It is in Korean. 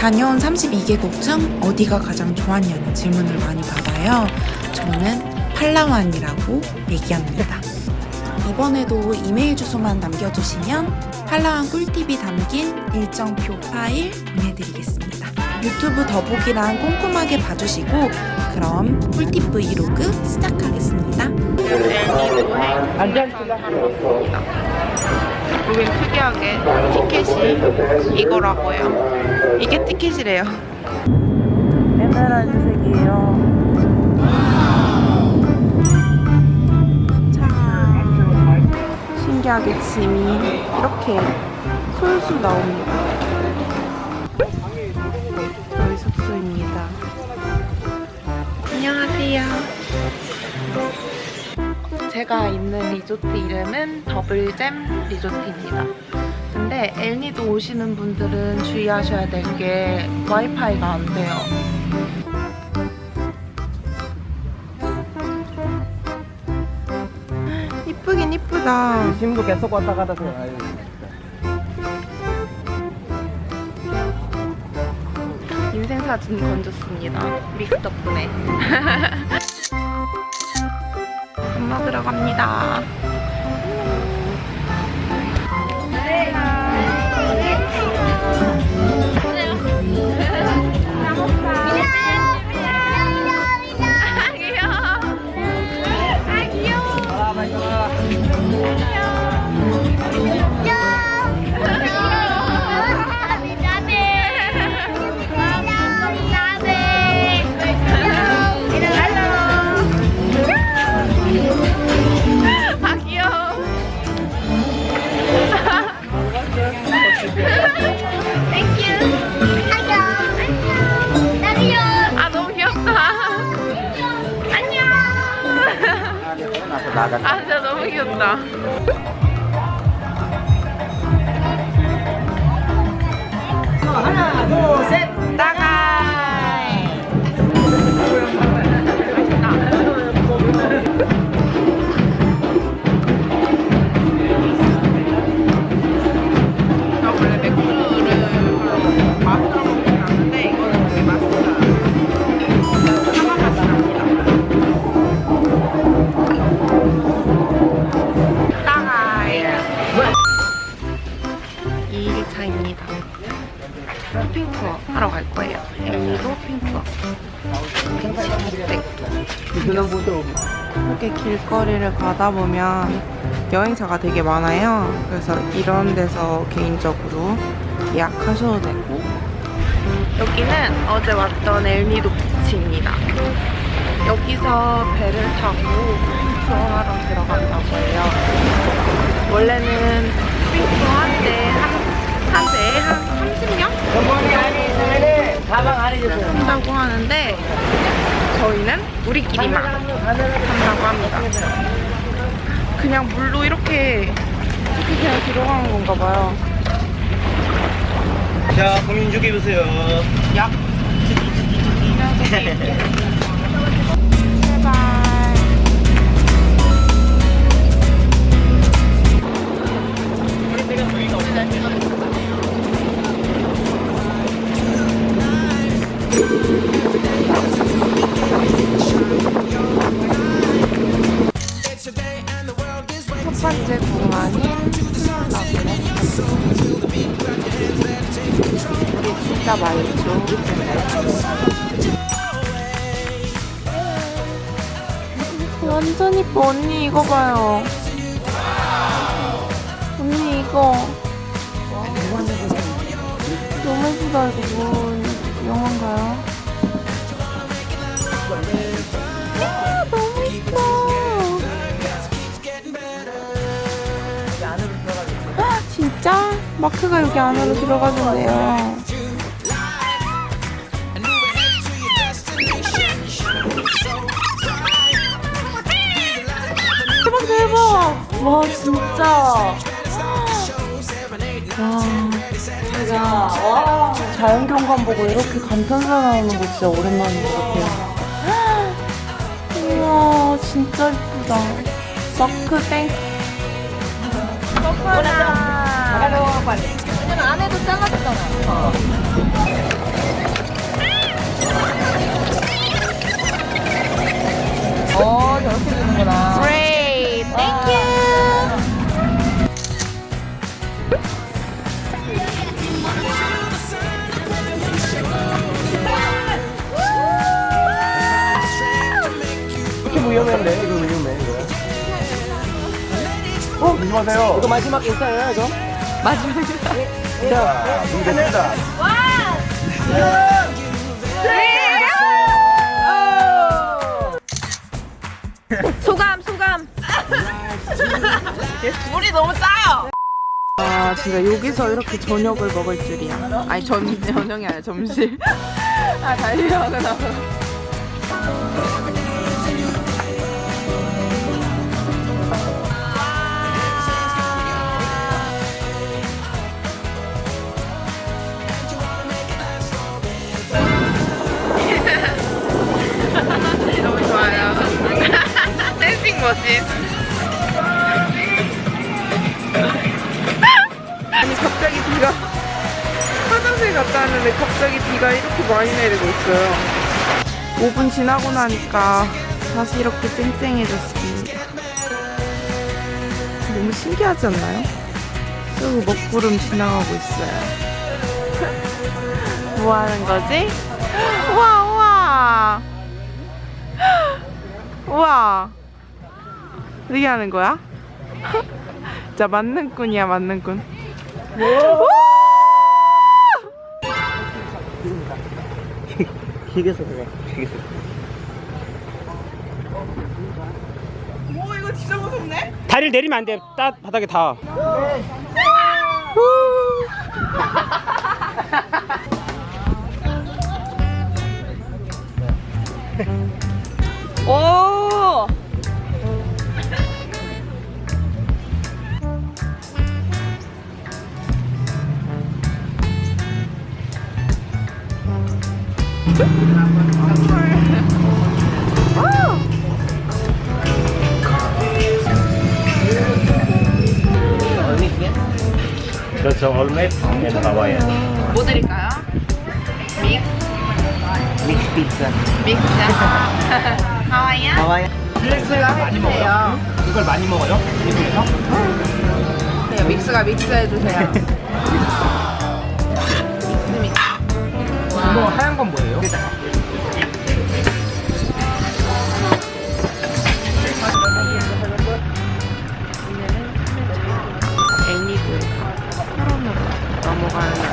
다녀온 32개국 중 어디가 가장 좋았냐는 질문을 많이 받아요. 저는 팔라완이라고 얘기합니다. 이번에도 이메일 주소만 남겨주시면 팔라완 꿀팁이 담긴 일정표 파일 보내드리겠습니다. 유튜브 더보기랑 꼼꼼하게 봐주시고 그럼 꿀팁 브이로그 시작하겠습니다. 여긴 특이하게 티켓이 이거라고요. 이게 티켓이래요. 에메랄드색이에요. 자, 신기하게 짐이 이렇게 솔솔 나옵니다. 제가 있는 리조트 이름은 더블잼 리조트입니다. 근데 엘니도 오시는 분들은 주의하셔야 될 게 와이파이가 안 돼요. 이쁘긴 이쁘다. 짐도 계속 왔다 갔다 해요. 인생 사진 건졌습니다. 믹 덕분에. 밥 먹으러 갑니다. 아 진짜 너무 귀엽다. 하나, 둘, 셋. 이렇게 길거리를 가다 보면 여행사가 되게 많아요. 그래서 이런 데서 개인적으로 예약하셔도 되고 여기는 어제 왔던 엘니도 비치입니다. 여기서 배를 타고 투어하러 들어간다고 해요. 원래는 쇼핑투어 한대 한, 한 배에 한 30명? 가방 안에. 한다고 하는데 저희는 우리끼리만 한다고 합니다. 그냥 물로 이렇게 이렇게 그냥 들어가는 건가 봐요. 자, 공인 주기 보세요. 약. 번째 공항인 우리 진짜 말죠. 완전 이뻐 언니 이거 봐요. 언니 이거 너무 예쁘다 이거 뭐 영화인가요? 마크가 여기 안으로 들어가준대요. 대박 대박! 와 진짜. 와 제가 와 자연경관 보고 이렇게 감탄사 나오는 거 진짜 오랜만인 것 같아요. 우와 진짜 예쁘다. 마크 땡. 잘로 빨리 왜냐면 안에도 잘라졌잖아 어. 위험해, 이거 위험해, 이거. 어? 조심하세요. 이거 마지막 인사예요 이거? 마지막에. 자, 준비됐습니다. 소감 소감. 물이 너무 짜요. 아 진짜 여기서 이렇게 저녁을 먹을 줄이야. 아니 전 저녁이 아니라 점심. 아 달려가 나서. 왔는데 갑자기 비가 이렇게 많이 내리고 있어요. 5분 지나고 나니까 다시 이렇게 쨍쨍해졌습니다. 너무 신기하지 않나요? 그리고 먹구름 지나가고 있어요. 뭐 하는 거지? 우와 우와 우와 어떻게 하는 거야? 진짜 맞는 꾼이야 맞는 꾼 튀겨서 그래. 튀겨서. 오 이거 진짜 무섭네 다리를 내리면 안 돼. 따 바닥에 다. 그렇죠. 얼맥 앤 하와이안. 뭐 드릴까요? 믹? 믹스 피자. 믹스 하와이안? 하와이. 믹스가 많이 먹어요? 이걸 많이 먹어요? 미국에서? 네, 믹스가 믹스 해주세요 믹스 믹스 이거 하얀 건 뭐예요? Bukan.